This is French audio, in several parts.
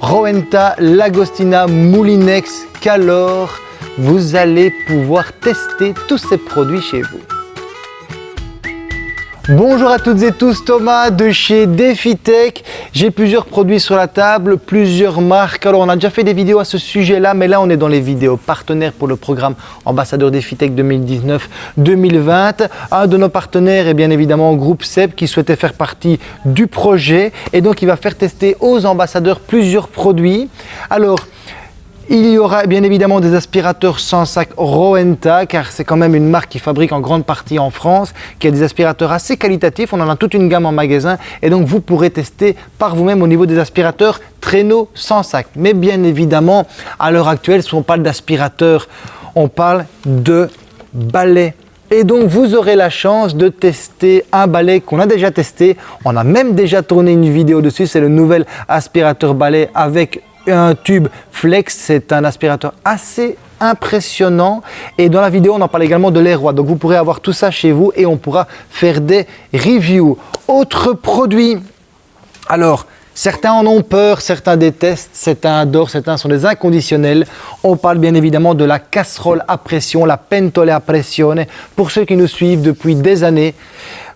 Rowenta, Lagostina, Moulinex, Calor, vous allez pouvoir tester tous ces produits chez vous. Bonjour à toutes et tous, Thomas de chez DefiTech. J'ai plusieurs produits sur la table, plusieurs marques. Alors on a déjà fait des vidéos à ce sujet-là, mais là on est dans les vidéos partenaires pour le programme Ambassadeur DefiTech 2019-2020. Un de nos partenaires est bien évidemment Groupe SEB qui souhaitait faire partie du projet et donc il va faire tester aux ambassadeurs plusieurs produits. Alors, il y aura bien évidemment des aspirateurs sans sac Rowenta, car c'est quand même une marque qui fabrique en grande partie en France, qui a des aspirateurs assez qualitatifs. On en a toute une gamme en magasin et donc vous pourrez tester par vous-même au niveau des aspirateurs traîneau sans sac. Mais bien évidemment, à l'heure actuelle, si on parle d'aspirateur, on parle de balai et donc, vous aurez la chance de tester un balai qu'on a déjà testé. On a même déjà tourné une vidéo dessus. C'est le nouvel aspirateur balai avec un tube flex, c'est un aspirateur assez impressionnant et dans la vidéo on en parle également de l'air roi donc vous pourrez avoir tout ça chez vous et on pourra faire des reviews. Autre produit, alors Certains en ont peur, certains détestent, certains adorent, certains sont des inconditionnels. On parle bien évidemment de la casserole à pression, la pentole a pressione. Pour ceux qui nous suivent depuis des années,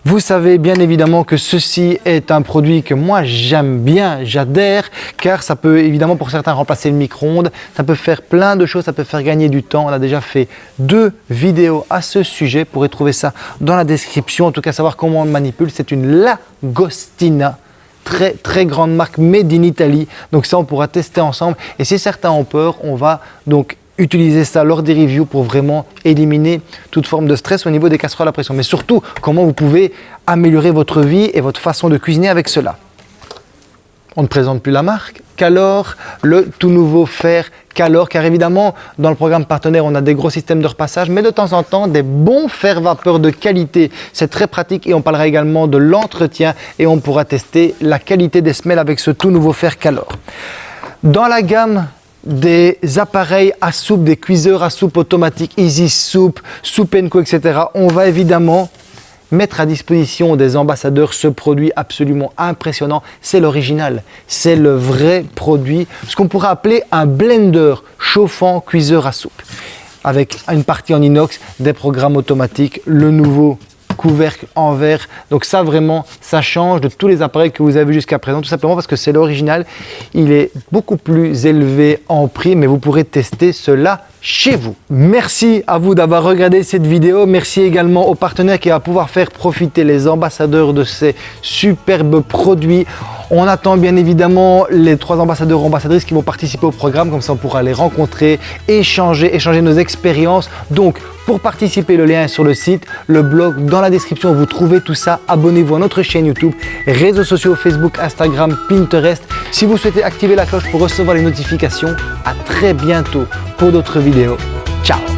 vous savez bien évidemment que ceci est un produit que moi j'aime bien, j'adhère, car ça peut évidemment pour certains remplacer le micro-ondes, ça peut faire plein de choses, ça peut faire gagner du temps. On a déjà fait deux vidéos à ce sujet, vous pourrez trouver ça dans la description, en tout cas savoir comment on le manipule. C'est une Lagostina très très grande marque made in Italy. Donc ça, on pourra tester ensemble. Et si certains ont peur, on va donc utiliser ça lors des reviews pour vraiment éliminer toute forme de stress au niveau des casseroles à pression. Mais surtout, comment vous pouvez améliorer votre vie et votre façon de cuisiner avec cela. On ne présente plus la marque. Calor, le tout nouveau fer Calor, car évidemment, dans le programme partenaire, on a des gros systèmes de repassage, mais de temps en temps, des bons fers vapeur de qualité. C'est très pratique et on parlera également de l'entretien et on pourra tester la qualité des semelles avec ce tout nouveau fer Calor. Dans la gamme des appareils à soupe, des cuiseurs à soupe automatiques, Easy Soup, Soup Co, etc. On va évidemment mettre à disposition des ambassadeurs ce produit absolument impressionnant. C'est l'original, c'est le vrai produit, ce qu'on pourrait appeler un blender chauffant cuiseur à soupe avec une partie en inox, des programmes automatiques, le nouveau couvercle en verre. Donc ça vraiment, ça change de tous les appareils que vous avez jusqu'à présent, tout simplement parce que c'est l'original. Il est beaucoup plus élevé en prix, mais vous pourrez tester cela chez vous. Merci à vous d'avoir regardé cette vidéo. Merci également aux partenaires qui va pouvoir faire profiter les ambassadeurs de ces superbes produits. On attend bien évidemment les trois ambassadeurs ou ambassadrices qui vont participer au programme, comme ça on pourra les rencontrer, échanger, échanger nos expériences. Donc pour participer, le lien est sur le site, le blog, dans la description, vous trouvez tout ça. Abonnez-vous à notre chaîne YouTube, réseaux sociaux Facebook, Instagram, Pinterest. Si vous souhaitez activer la cloche pour recevoir les notifications, à très bientôt pour d'autres vidéos. Ciao